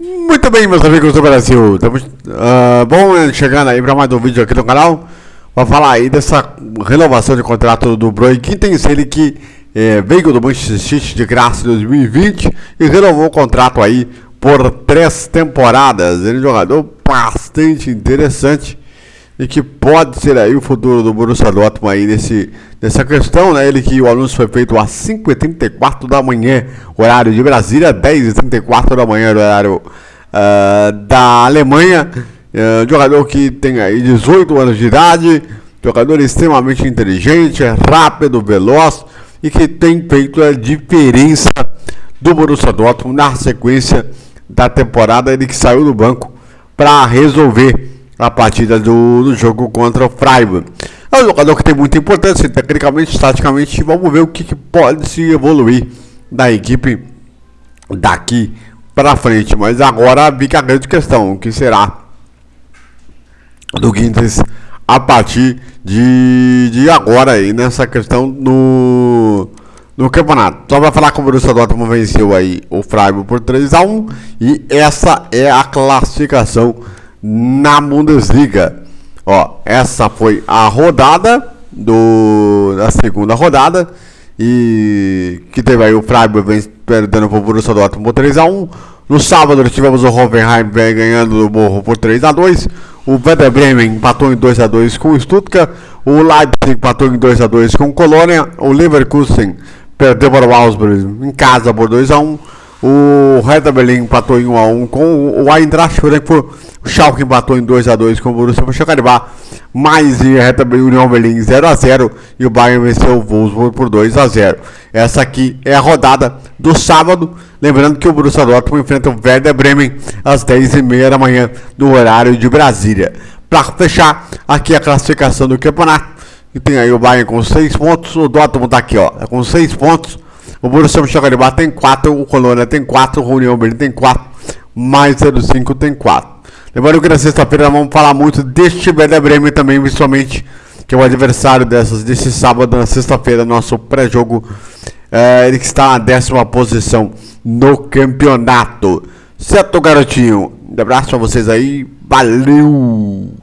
Muito bem, meus amigos do Brasil. Estamos uh, bom chegando aí para mais um vídeo aqui no canal. Vou falar aí dessa renovação de contrato do Broi Gittens, ele que é, veio do Manchester City de graça em 2020 e renovou o contrato aí por três temporadas. Ele é um jogador bastante interessante e que pode ser aí o futuro do Borussia Dortmund aí nesse, nessa questão, né? Ele que o anúncio foi feito às 5h34 da manhã, horário de Brasília, 10h34 da manhã, horário uh, da Alemanha. Uh, jogador que tem aí 18 anos de idade, jogador extremamente inteligente, rápido, veloz e que tem feito a diferença do Borussia Dortmund na sequência da temporada. Ele que saiu do banco para resolver a partida do, do, jogo contra o Freiburg. É um jogador que tem muita importância, tecnicamente, taticamente, vamos ver o que, que pode se evoluir da equipe daqui para frente. Mas agora fica a grande questão, o que será do Guintes a partir de, de agora aí, nessa questão no, no campeonato. Só para falar como o Borussia Dortmund venceu aí o Freiburg por 3 a 1 e essa é a classificação na Bundesliga. Ó, essa foi a rodada do da segunda rodada e que teve aí o Freiburg perdendo o Borussia Dortmund por 3 a 1. No sábado tivemos o Hoffenheim ganhando o Morro por 3 a 2. O Werder Bremen empatou em 2 a 2 com o Stuttgart. O Leipzig empatou em 2 a 2 com o Colônia. O Leverkusen perdeu para o Augsburg em casa por 2 a 1. O Hertha Berlim empatou em 1x1 com o Eintracht Frankfurt. O Schalke empatou em 2x2 com o Borussia Mönchengladbach. Mais e Hertha Berlim União Berlim 0x0. E o Bayern venceu o Wolfsburg por 2x0. Essa aqui é a rodada do sábado. Lembrando que o Borussia Dortmund enfrenta o Werder Bremen às 10h30 da manhã no horário de Brasília. Para fechar, aqui a classificação do campeonato. E tem aí o Bayern com 6 pontos. O Dortmund está aqui ó, com 6 pontos. O Borussia Mönchengladbach tem 4, o Colônia tem 4, o União Berlim tem 4, mais 05 tem 4. Lembrando que na sexta-feira vamos falar muito deste Werder Bremen também, principalmente, que é o adversário dessas, desse sábado, na sexta-feira, nosso pré-jogo. É, ele que está na décima posição no campeonato. Certo, garotinho? Um abraço pra vocês aí. Valeu!